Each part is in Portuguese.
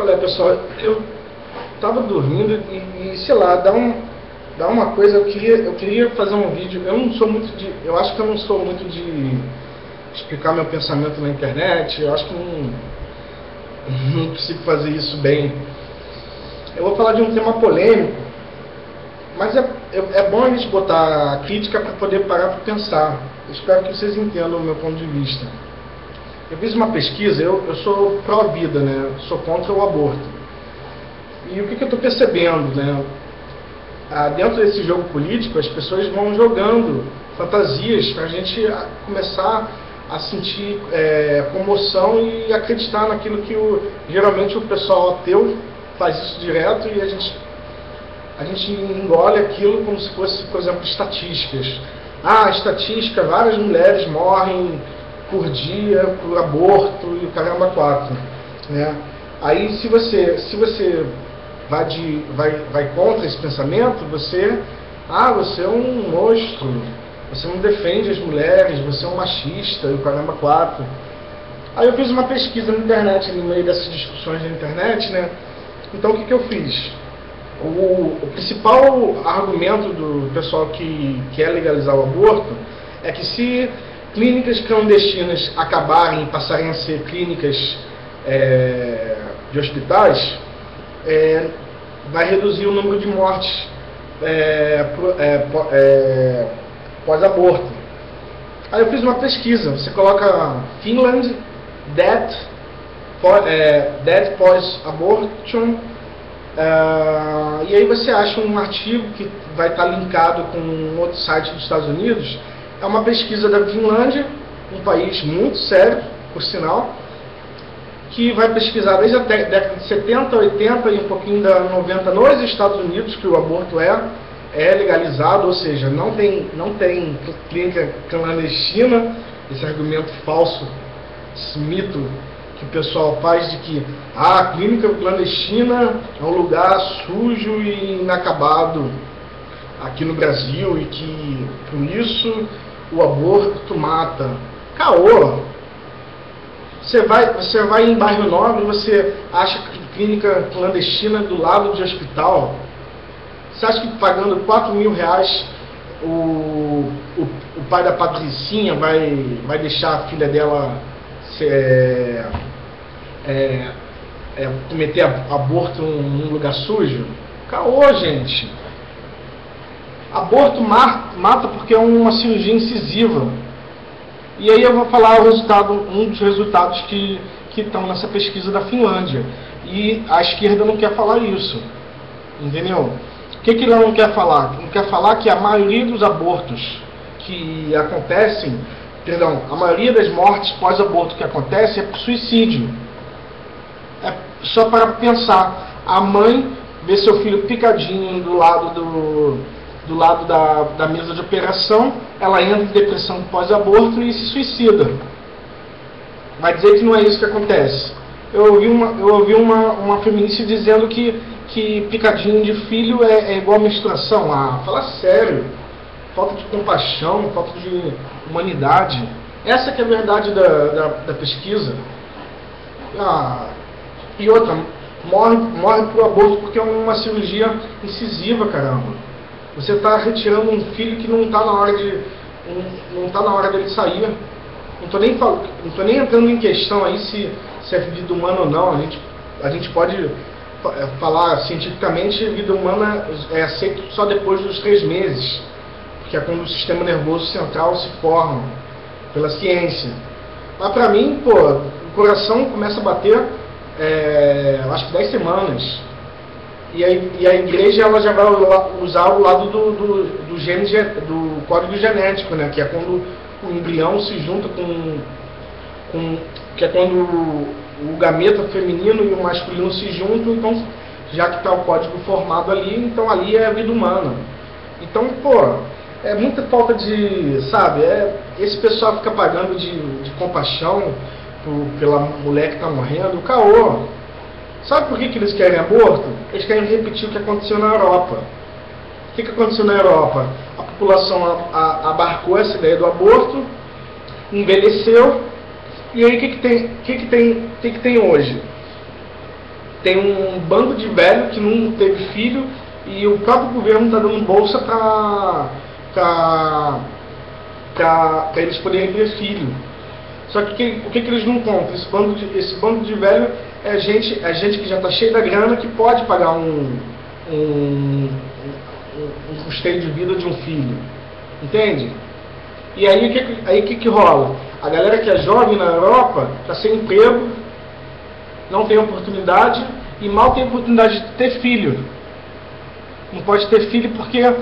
qual é, pessoal? Eu tava dormindo e, e, sei lá, dá, um, dá uma coisa, eu queria, eu queria fazer um vídeo, eu não sou muito de. Eu acho que eu não sou muito de explicar meu pensamento na internet, eu acho que não, não consigo fazer isso bem. Eu vou falar de um tema polêmico, mas é, é, é bom a gente botar a crítica para poder parar para pensar. Espero que vocês entendam o meu ponto de vista. Eu fiz uma pesquisa, eu, eu sou pró-vida, né? sou contra o aborto. E o que, que eu estou percebendo? Né? Ah, dentro desse jogo político, as pessoas vão jogando fantasias para a gente começar a sentir é, comoção e acreditar naquilo que o, geralmente o pessoal ateu faz isso direto e a gente, a gente engole aquilo como se fosse, por exemplo, estatísticas. Ah, estatística, várias mulheres morrem por dia por aborto e o caramba quatro. Né? Aí se você, se você vai, de, vai, vai contra esse pensamento, você, ah, você é um monstro, você não defende as mulheres, você é um machista e o caramba quatro. Aí eu fiz uma pesquisa na internet, no meio dessas discussões na internet, né? Então o que, que eu fiz? O, o, principal argumento do pessoal que quer legalizar o aborto é que se clínicas clandestinas acabarem e passarem a ser clínicas é, de hospitais, é, vai reduzir o número de mortes é, é, é, pós-aborto. Aí eu fiz uma pesquisa, você coloca Finland Death, é, death Pós-Abortion, e aí você acha um artigo que vai estar linkado com um outro site dos Estados Unidos. É uma pesquisa da Finlândia, um país muito sério, por sinal, que vai pesquisar desde a década de 70, 80 e um pouquinho da 90 nos Estados Unidos, que o aborto é, é legalizado, ou seja, não tem, não tem clínica clandestina, esse argumento falso, esse mito que o pessoal faz de que ah, a clínica clandestina é um lugar sujo e inacabado aqui no Brasil e que por isso o aborto mata. Caô! Você vai, você vai em bairro nobre, você acha clínica clandestina do lado de hospital. Você acha que pagando 4 mil reais o, o, o pai da Patricinha vai, vai deixar a filha dela ser, é, é, cometer aborto num lugar sujo? Caô, gente. Aborto mata porque é uma cirurgia incisiva. E aí eu vou falar o resultado, um dos resultados que, que estão nessa pesquisa da Finlândia. E a esquerda não quer falar isso. Entendeu? O que, que ela não quer falar? Não quer falar que a maioria dos abortos que acontecem, perdão, a maioria das mortes pós-aborto que acontece é por suicídio. É só para pensar, a mãe vê seu filho picadinho do lado do, do lado da, da mesa de operação, ela entra em depressão pós-aborto e se suicida. Vai dizer que não é isso que acontece. Eu ouvi uma, eu ouvi uma, uma feminista dizendo que, que picadinho de filho é, é igual a menstruação. Ah, fala sério. Falta de compaixão, falta de humanidade. Essa que é a verdade da, da, da pesquisa. Ah, e outra, morre, morre por aborto porque é uma cirurgia incisiva, caramba. Você está retirando um filho que não está na hora de não está na hora dele sair. Não estou nem não tô nem entrando em questão aí se, se é vida humana ou não. A gente, a gente pode é, falar cientificamente vida humana é aceito só depois dos três meses, que é quando o sistema nervoso central se forma pela ciência. Mas para mim, pô, o coração começa a bater, é, acho que 10 semanas. E a, e a igreja ela já vai usar o lado do, do, do, gene, do código genético, né? que é quando o embrião se junta com, com que é quando o, o gameta feminino e o masculino se juntam, então já que está o código formado ali, então ali é a vida humana. Então, pô, é muita falta de, sabe, é, esse pessoal fica pagando de, de compaixão por, pela mulher que está morrendo, caô. Sabe por que, que eles querem aborto? Eles querem repetir o que aconteceu na Europa. O que, que aconteceu na Europa? A população abarcou essa ideia do aborto, envelheceu, e aí o que, que, tem, que, que, tem, que, que tem hoje? tem um bando de velho que não teve filho e o próprio governo está dando bolsa para eles poderem ter filho. Só que, o que, que, eles não compram? Esse bando de, esse bando de velho é gente, é gente que já está cheia da grana que pode pagar um, um, um, um custeio de vida de um filho. Entende? E aí o que, aí, que, que rola? A galera que é jovem na Europa está sem emprego, não tem oportunidade e mal tem oportunidade de ter filho. Não pode ter filho porque é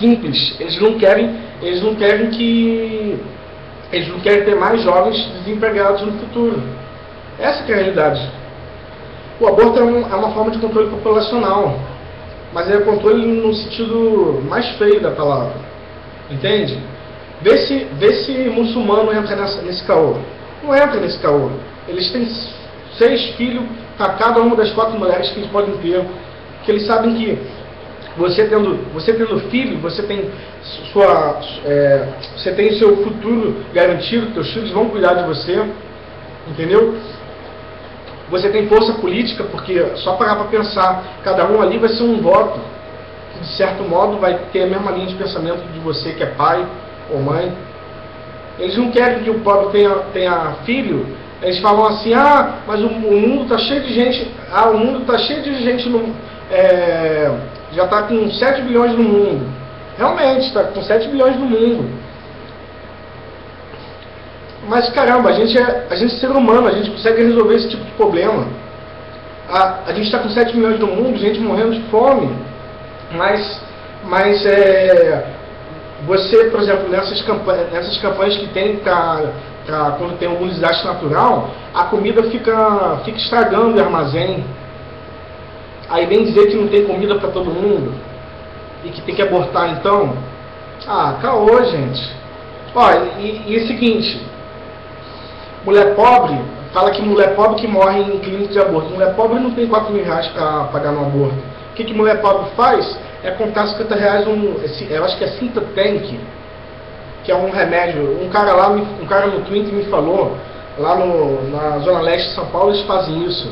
simples. Eles não querem, eles não querem que eles não querem ter mais jovens desempregados no futuro. Essa é a realidade. O aborto é, um, é uma forma de controle populacional, mas é controle no sentido mais feio da palavra. Entende? Vê se, vê se muçulmano entra nessa, nesse caô. Não entra nesse caô. Eles têm seis filhos para cada uma das quatro mulheres que eles podem ter. Que eles sabem que você tendo, você tendo filho, você tem sua, é, você tem seu futuro garantido, seus filhos vão cuidar de você, entendeu? Você tem força política, porque só parar para pensar, cada um ali vai ser um voto, que de certo modo vai ter a mesma linha de pensamento de você que é pai ou mãe. Eles não querem que o pobre tenha, tenha filho, eles falam assim, ah, mas o, o mundo está cheio de gente, ah, o mundo está cheio de gente no, é, já está com 7 bilhões no mundo. Realmente, está com 7 bilhões no mundo. Mas caramba, a gente, é, a gente é ser humano, a gente consegue resolver esse tipo de problema. A, a gente está com 7 milhões no mundo, gente morrendo de fome. Mas, mas é, você, por exemplo, nessas campanhas, nessas campanhas que tem para quando tem algum desastre natural, a comida fica, fica estragando o armazém. Aí vem dizer que não tem comida para todo mundo e que tem que abortar então. Ah, caô, gente. Olha, e, e é o seguinte, mulher pobre, fala que mulher pobre que morre em clínica de aborto. Mulher pobre não tem 4 mil reais para pagar no aborto. O que, que mulher pobre faz? É contar 50 reais um. Eu acho que é Cinta Tank, que é um remédio. Um cara lá, um cara no Twitter me falou, lá no, na Zona Leste de São Paulo, eles fazem isso.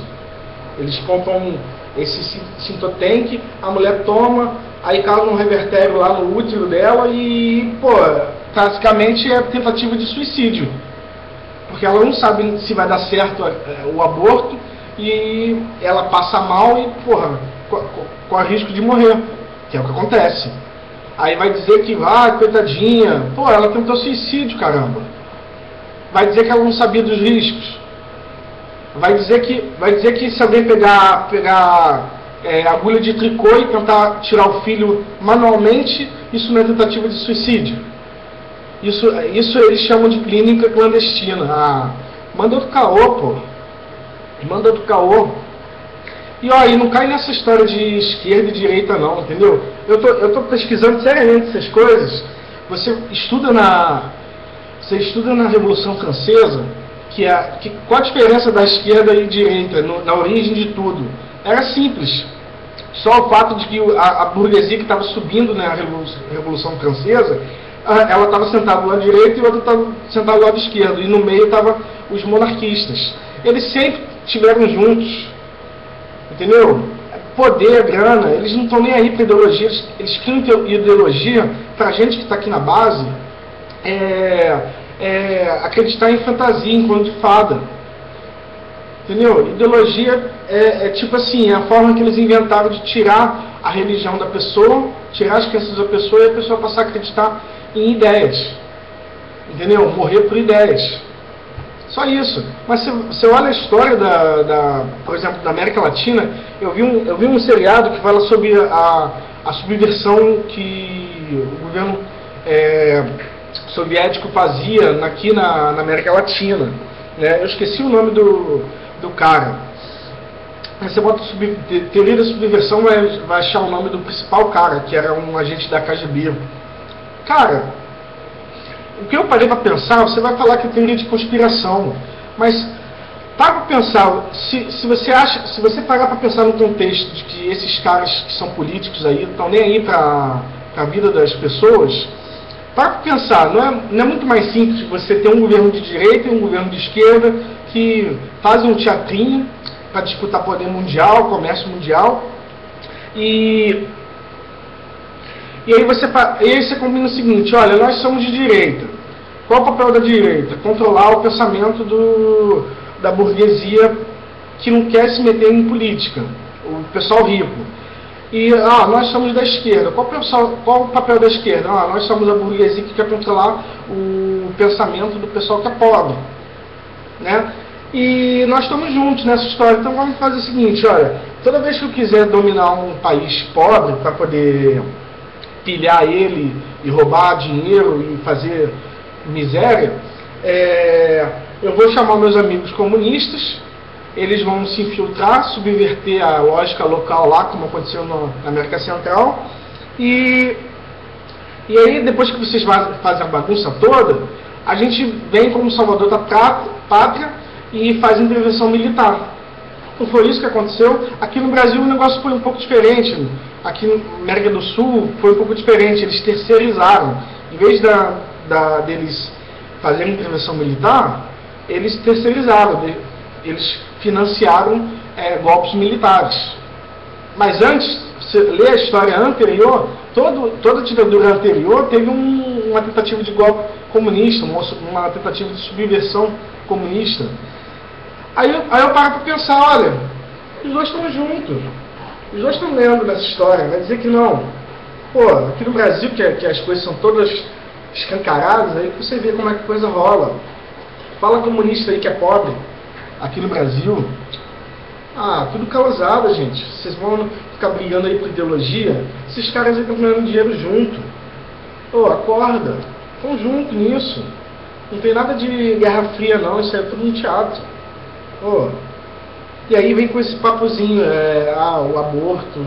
Eles compram esse sintotank, a mulher toma, aí causa um revertério lá no útero dela e, pô, basicamente é tentativa de suicídio. Porque ela não sabe se vai dar certo é, o aborto e ela passa mal e, porra, corre risco de morrer, que é o que acontece. Aí vai dizer que, ah, coitadinha, pô, ela tentou suicídio, caramba. Vai dizer que ela não sabia dos riscos vai dizer que, vai dizer que alguém pegar, pegar é, agulha de tricô e tentar tirar o filho manualmente, isso não é tentativa de suicídio. Isso, isso eles chamam de clínica clandestina. Ah, manda do caô, pô. Manda do caô. E ó, e não cai nessa história de esquerda e direita não, entendeu? Eu tô, eu tô pesquisando seriamente essas coisas. Você estuda na. Você estuda na Revolução Francesa, que, a, que qual a diferença da esquerda e direita no, na origem de tudo? Era simples. Só o fato de que a, a burguesia que estava subindo na Revolução, Revolução Francesa, ela estava sentada do lado direito e o outro estava sentado do lado esquerdo. E no meio estavam os monarquistas. Eles sempre estiveram juntos. Entendeu? Poder, grana, eles não estão nem aí para ideologia, eles, eles criam ideologia para a gente que está aqui na base. É, é, acreditar em fantasia, de fada. Entendeu? Ideologia é, é, tipo assim, é a forma que eles inventaram de tirar a religião da pessoa, tirar as crenças da pessoa e a pessoa passar a acreditar em ideias. Entendeu? Morrer por ideias. Só isso. Mas se você olha a história da, da, por exemplo, da América Latina, eu vi um, eu vi um seriado que fala sobre a, a subversão que o governo é, soviético fazia aqui na, na América Latina. Né? Eu esqueci o nome do, do cara. Você bota sub, teoria da subversão, vai, vai achar o nome do principal cara, que era um agente da KGB. Cara, o que eu parei para pensar, você vai falar que é teoria de conspiração, mas para pensar, se, se você acha, se você parar para pensar no contexto de que esses caras que são políticos aí estão nem aí para a vida das pessoas, para pensar, não é, não é muito mais simples você ter um governo de direita e um governo de esquerda que fazem um teatrinho, para disputar poder mundial, comércio mundial. E, e aí você, aí você combina o seguinte, olha, nós somos de direita. Qual o papel da direita? Controlar o pensamento do, da burguesia que não quer se meter em política, o pessoal rico. E ah, nós somos da esquerda. Qual, pessoal, qual o papel da esquerda? Ah, nós somos a burguesia que quer controlar o pensamento do pessoal que é pobre. Né? E nós estamos juntos nessa história. Então vamos fazer o seguinte, olha, toda vez que eu quiser dominar um país pobre para poder pilhar ele e roubar dinheiro e fazer miséria, é, eu vou chamar meus amigos comunistas eles vão se infiltrar, subverter a lógica local lá, como aconteceu no, na América Central. E, e aí, depois que vocês fazem a bagunça toda, a gente vem como salvador da pátria e faz intervenção militar. Não foi isso que aconteceu. Aqui no Brasil o negócio foi um pouco diferente. Aqui na América do Sul foi um pouco diferente. Eles terceirizaram. Em vez da, da, deles fazerem intervenção militar, eles terceirizaram eles financiaram é, golpes militares. Mas antes, você lê a história anterior, todo, toda ditadura anterior teve um, uma tentativa de golpe comunista, uma, uma tentativa de subversão comunista. Aí, aí eu paro para pensar, olha, os dois estão juntos. Os dois estão lendo dessa história, vai dizer que não. Pô, aqui no Brasil, que, que as coisas são todas escancaradas, aí você vê como é que a coisa rola. Fala comunista aí que é pobre aqui no Brasil, ah, tudo causada, gente. Vocês vão ficar brigando aí por ideologia? Esses caras estão ganhando dinheiro junto. Oh, acorda. Estão junto nisso. Não tem nada de guerra fria, não. Isso é tudo um teatro. Oh. E aí vem com esse papozinho, é, ah, o aborto,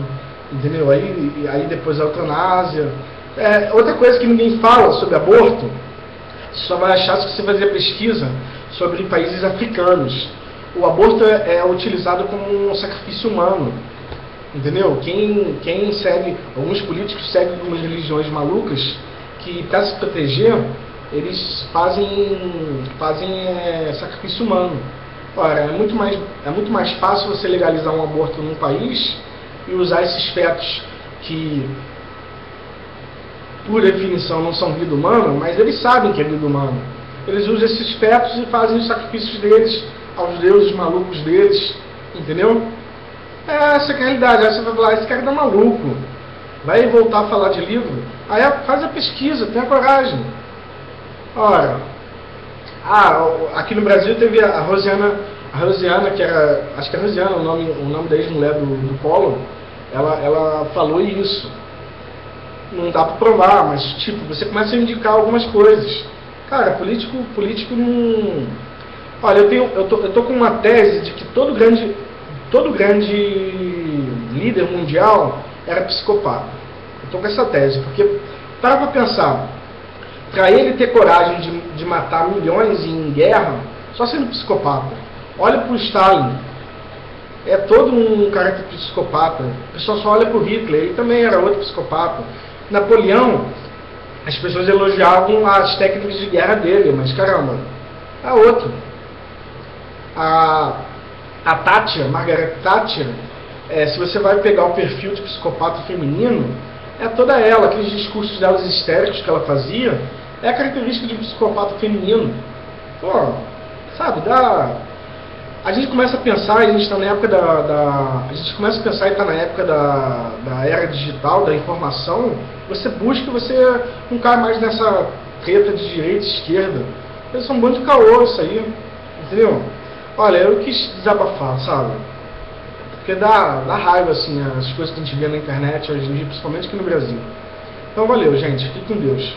entendeu? Aí, aí depois a eutanásia. É, outra coisa que ninguém fala sobre aborto, só vai achar se você fazer pesquisa sobre países africanos o aborto é, é utilizado como um sacrifício humano. Entendeu? Quem, quem segue, alguns políticos seguem algumas religiões malucas que para se proteger, eles fazem, fazem é, sacrifício humano. Ora, é muito, mais, é muito mais fácil você legalizar um aborto num país e usar esses fetos que, por definição, não são vida humana, mas eles sabem que é vida humana. Eles usam esses fetos e fazem os sacrifícios deles aos deuses malucos deles, entendeu? É essa é a realidade. Aí você vai falar, esse cara tá maluco. Vai voltar a falar de livro? Aí faz a pesquisa, tenha coragem. Ora, ah, aqui no Brasil teve a Rosiana, a Rosiana, que era, acho que é Rosiana o nome, o nome da ex-mulher do, do ela, ela falou isso. Não dá para provar, mas tipo, você começa a indicar algumas coisas. Cara, político, político não Olha, eu, tenho, eu, tô, eu tô com uma tese de que todo grande, todo grande líder mundial era psicopata. Eu tô com essa tese, porque, para pra pensar, para ele ter coragem de, de matar milhões em guerra, só sendo psicopata. Olha para o Stalin, é todo um caráter psicopata. O pessoal só olha para o Hitler, ele também era outro psicopata. Napoleão, as pessoas elogiavam as técnicas de guerra dele, mas caramba, é outro a, a Tátia, Margaret Thatcher, é, se você vai pegar o perfil de psicopata feminino, é toda ela, aqueles discursos delas histéricos que ela fazia, é a característica de um psicopata feminino. Pô, sabe, dá. A gente começa a pensar, a gente está na época da, da, A gente começa a pensar e está na época da, da era digital, da informação, você busca, você não cai mais nessa treta de direita e esquerda. Eles são um bando de caô isso aí. Entendeu? Olha, eu quis desabafar, sabe? Porque dá, dá raiva, assim, as coisas que a gente vê na internet hoje em dia, principalmente aqui no Brasil. Então valeu, gente. Fique com Deus.